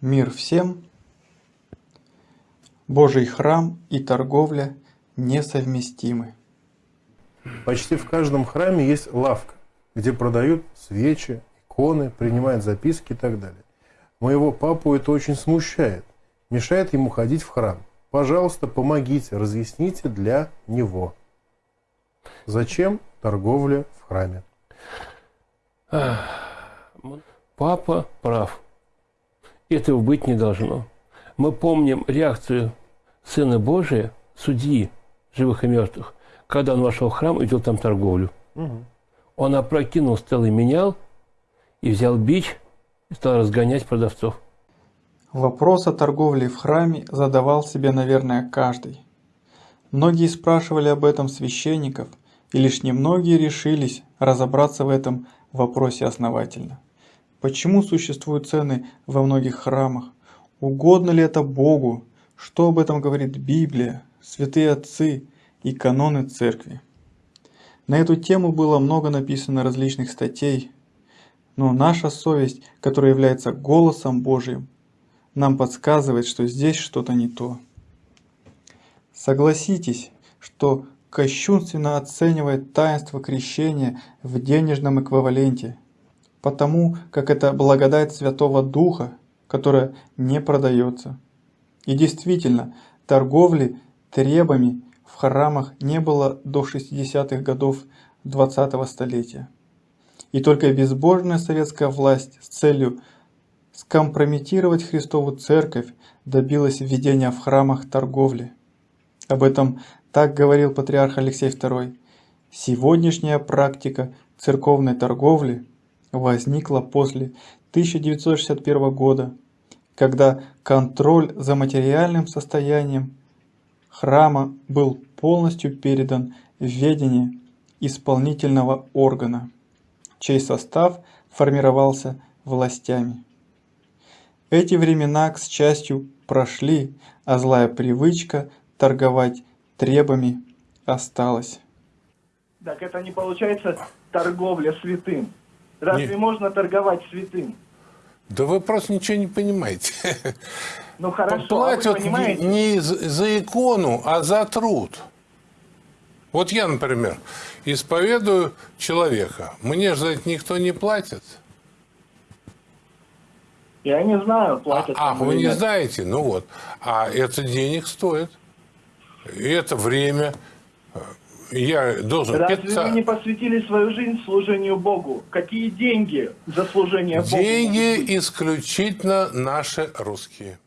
Мир всем! Божий храм и торговля несовместимы. Почти в каждом храме есть лавка, где продают свечи, иконы, принимают записки и так далее. Моего папу это очень смущает, мешает ему ходить в храм. Пожалуйста, помогите, разъясните для него. Зачем торговля в храме? Папа прав. Этого быть не должно. Мы помним реакцию Сына Божия, судьи живых и мертвых, когда он вошел в храм и вел там торговлю. Угу. Он опрокинул столы, менял и взял бич и стал разгонять продавцов. Вопрос о торговле в храме задавал себе, наверное, каждый. Многие спрашивали об этом священников, и лишь немногие решились разобраться в этом вопросе основательно. Почему существуют цены во многих храмах? Угодно ли это Богу? Что об этом говорит Библия, святые отцы и каноны церкви? На эту тему было много написано различных статей, но наша совесть, которая является голосом Божьим, нам подсказывает, что здесь что-то не то. Согласитесь, что кощунственно оценивает таинство крещения в денежном эквиваленте, потому как это благодать Святого Духа, которая не продается. И действительно, торговли требами в храмах не было до 60-х годов 20-го столетия. И только безбожная советская власть с целью скомпрометировать Христову Церковь добилась введения в храмах торговли. Об этом так говорил патриарх Алексей II. Сегодняшняя практика церковной торговли возникла после 1961 года, когда контроль за материальным состоянием храма был полностью передан в ведение исполнительного органа, чей состав формировался властями. Эти времена, к счастью, прошли, а злая привычка торговать требами осталась. Так это не получается торговля святым. Разве не... можно торговать святым? Да вы просто ничего не понимаете. Ну хорошо, Платят а вы понимаете? не за икону, а за труд. Вот я, например, исповедую человека. Мне же за это никто не платит. Я не знаю, платят. А, а вы не знаете? Ну вот. А это денег стоит. И это время я должен Разве питаться... вы не посвятили свою жизнь служению Богу? Какие деньги за служение Богу? Деньги исключительно наши русские.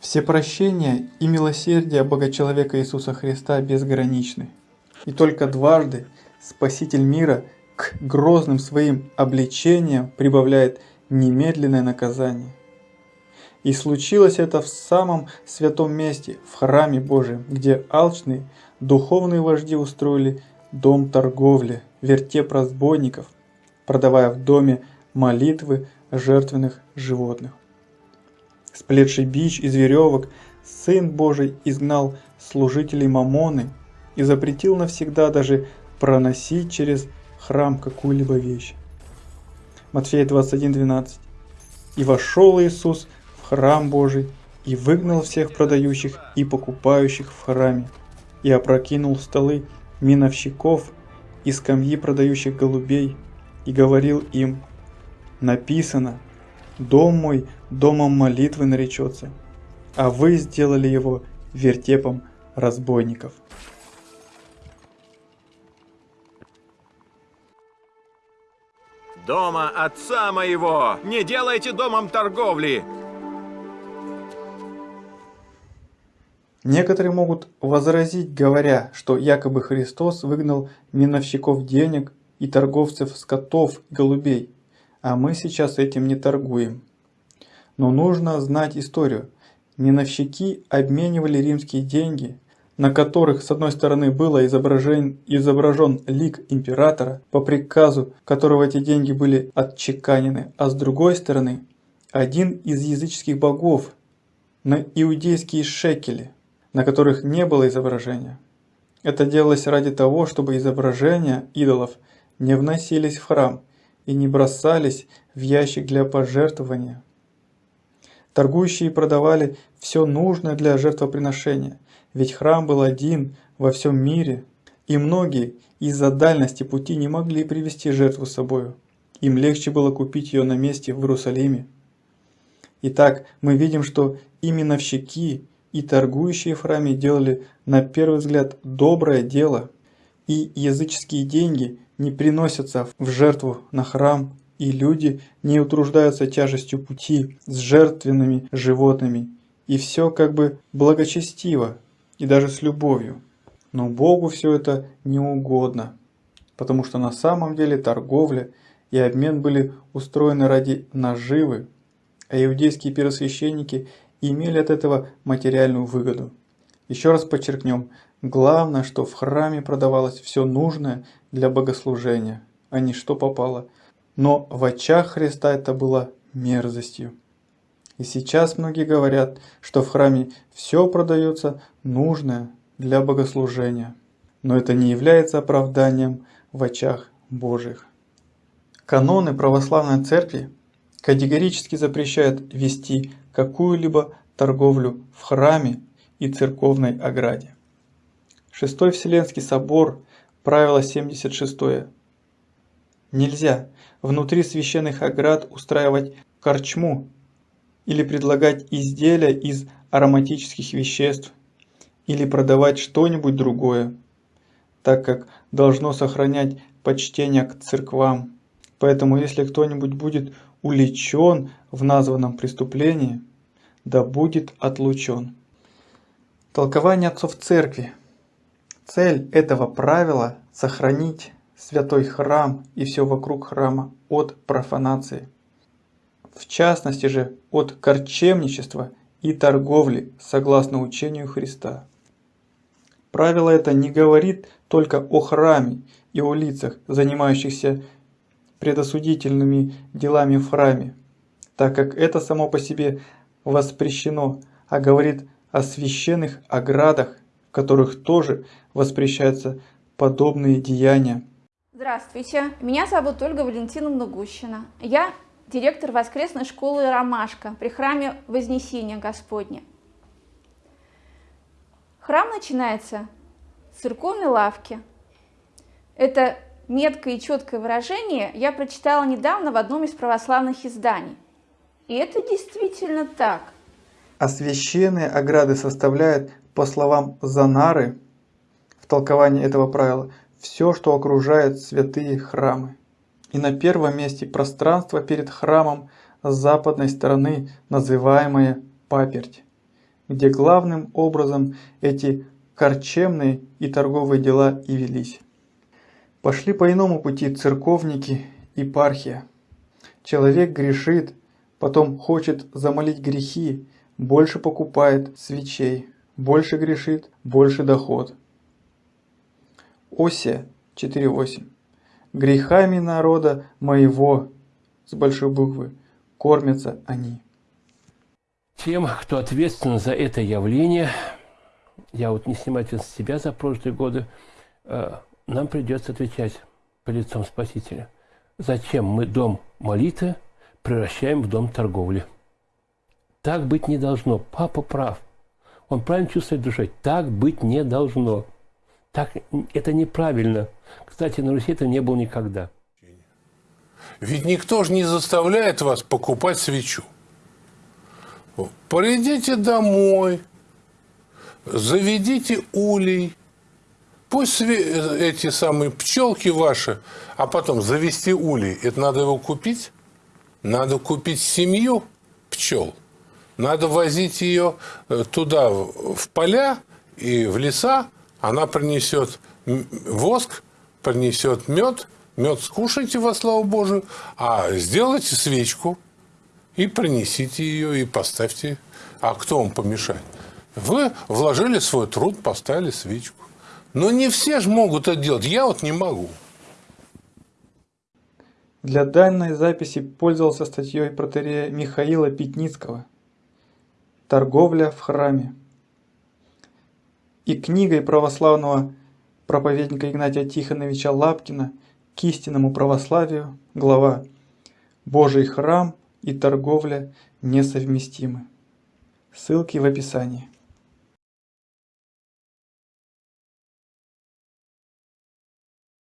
Все прощения и милосердие Бога человека Иисуса Христа безграничны. И только дважды Спаситель мира к грозным своим обличениям прибавляет немедленное наказание. И случилось это в самом святом месте, в храме Божьем, где алчные духовные вожди устроили дом торговли, вертеп разбойников, продавая в доме молитвы жертвенных животных. Сплетший бич из веревок, Сын Божий изгнал служителей Мамоны и запретил навсегда даже проносить через храм какую-либо вещь. Матфея 21.12 «И вошел Иисус в храм Божий и выгнал всех продающих и покупающих в храме, и опрокинул столы миновщиков и скамьи продающих голубей, и говорил им, написано, «Дом мой домом молитвы наречется, а вы сделали его вертепом разбойников». Дома отца моего не делайте домом торговли, Некоторые могут возразить, говоря, что якобы Христос выгнал миновщиков денег и торговцев скотов и голубей, а мы сейчас этим не торгуем. Но нужно знать историю. Миновщики обменивали римские деньги, на которых с одной стороны было изображен, изображен лик императора, по приказу которого эти деньги были отчеканены, а с другой стороны один из языческих богов на иудейские шекели на которых не было изображения. Это делалось ради того, чтобы изображения идолов не вносились в храм и не бросались в ящик для пожертвования. Торгующие продавали все нужное для жертвоприношения, ведь храм был один во всем мире, и многие из-за дальности пути не могли привезти жертву с собою. Им легче было купить ее на месте в Иерусалиме. Итак, мы видим, что именно именовщики и торгующие в храме делали на первый взгляд доброе дело, и языческие деньги не приносятся в жертву на храм, и люди не утруждаются тяжестью пути с жертвенными животными, и все как бы благочестиво и даже с любовью. Но Богу все это не угодно, потому что на самом деле торговля и обмен были устроены ради наживы, а иудейские первосвященники имели от этого материальную выгоду. Еще раз подчеркнем, главное, что в храме продавалось все нужное для богослужения, а не что попало. Но в очах Христа это было мерзостью. И сейчас многие говорят, что в храме все продается нужное для богослужения. Но это не является оправданием в очах Божьих. Каноны православной церкви категорически запрещают вести какую-либо торговлю в храме и церковной ограде. Шестой Вселенский собор, правило 76. Нельзя внутри священных оград устраивать корчму или предлагать изделия из ароматических веществ или продавать что-нибудь другое, так как должно сохранять почтение к церквам. Поэтому если кто-нибудь будет уличен в названном преступлении, да будет отлучен. Толкование отцов церкви. Цель этого правила – сохранить святой храм и все вокруг храма от профанации. В частности же от корчемничества и торговли согласно учению Христа. Правило это не говорит только о храме и о лицах, занимающихся предосудительными делами в храме, так как это само по себе воспрещено, а говорит о священных оградах, в которых тоже воспрещаются подобные деяния. Здравствуйте, меня зовут Ольга Валентиновна Гущина. Я директор воскресной школы «Ромашка» при храме Вознесения Господня. Храм начинается с церковной лавки. Это меткое и четкое выражение я прочитала недавно в одном из православных изданий. И это действительно так. А священные ограды составляют, по словам Занары, в толковании этого правила, все, что окружает святые храмы. И на первом месте пространство перед храмом с западной стороны, называемое паперть, где главным образом эти корчемные и торговые дела и велись. Пошли по иному пути церковники и пархия. Человек грешит, потом хочет замолить грехи, больше покупает свечей, больше грешит, больше доход. Осия 4.8. Грехами народа моего, с большой буквы, кормятся они. Тем, кто ответственен за это явление, я вот не снимаю с себя за прошлые годы, э, нам придется отвечать по лицом Спасителя. Зачем мы дом молитвы превращаем в дом торговли? Так быть не должно. Папа прав. Он правильно чувствует душой. Так быть не должно. Так, это неправильно. Кстати, на Руси это не было никогда. Ведь никто же не заставляет вас покупать свечу. Придите домой, заведите улей, пусть эти самые пчелки ваши, а потом завести улей, это надо его купить? Надо купить семью пчел. Надо возить ее э, туда, в поля и в леса, она принесет воск, принесет мед, мед скушайте во славу Божию, а сделайте свечку и принесите ее, и поставьте. А кто вам помешает? Вы вложили свой труд, поставили свечку. Но не все же могут это делать. Я вот не могу. Для данной записи пользовался статьей протерея Михаила Пятницкого «Торговля в храме» и книгой православного проповедника Игнатия Тихоновича Лапкина «К истинному православию» глава «Божий храм и торговля несовместимы». Ссылки в описании.